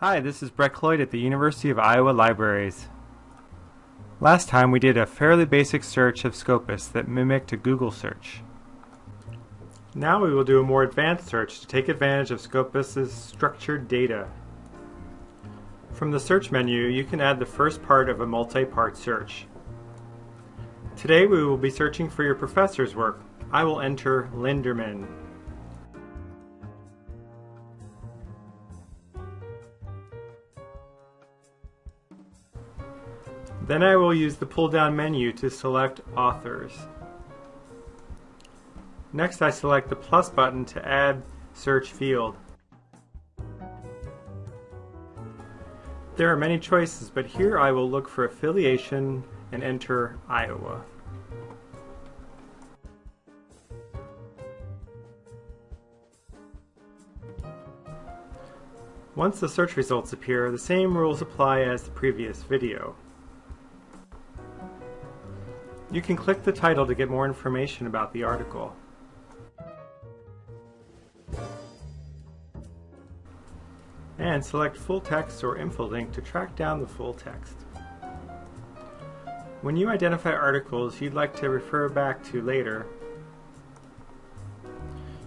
Hi, this is Brett Cloyd at the University of Iowa Libraries. Last time we did a fairly basic search of Scopus that mimicked a Google search. Now we will do a more advanced search to take advantage of Scopus's structured data. From the search menu, you can add the first part of a multi-part search. Today we will be searching for your professor's work. I will enter Linderman. Then I will use the pull-down menu to select Authors. Next I select the plus button to add search field. There are many choices, but here I will look for affiliation and enter Iowa. Once the search results appear, the same rules apply as the previous video. You can click the title to get more information about the article. And select full text or info-link to track down the full text. When you identify articles you'd like to refer back to later,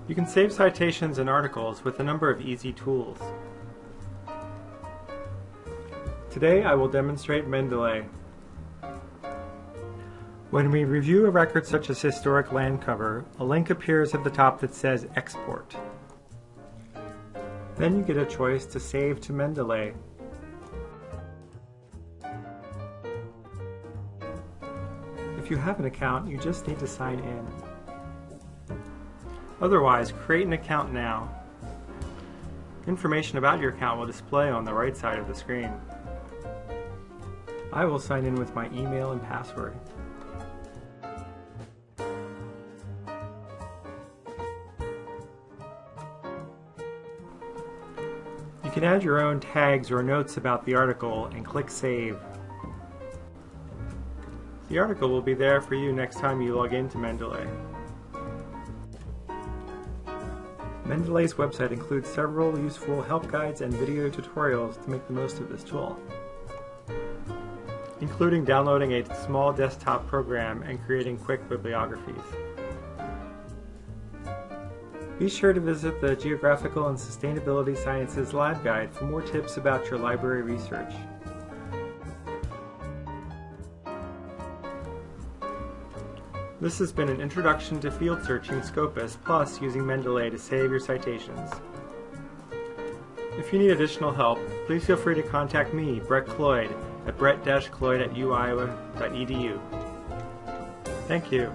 you can save citations and articles with a number of easy tools. Today I will demonstrate Mendeley. When we review a record such as historic land cover, a link appears at the top that says Export. Then you get a choice to save to Mendeley. If you have an account, you just need to sign in. Otherwise, create an account now. Information about your account will display on the right side of the screen. I will sign in with my email and password. You can add your own tags or notes about the article and click Save. The article will be there for you next time you log into Mendeley. Mendeley's website includes several useful help guides and video tutorials to make the most of this tool, including downloading a small desktop program and creating quick bibliographies. Be sure to visit the Geographical and Sustainability Sciences LibGuide for more tips about your library research. This has been an introduction to field searching Scopus plus using Mendeley to save your citations. If you need additional help, please feel free to contact me, Brett Cloyd, at brett-cloyd at uiowa.edu. Thank you.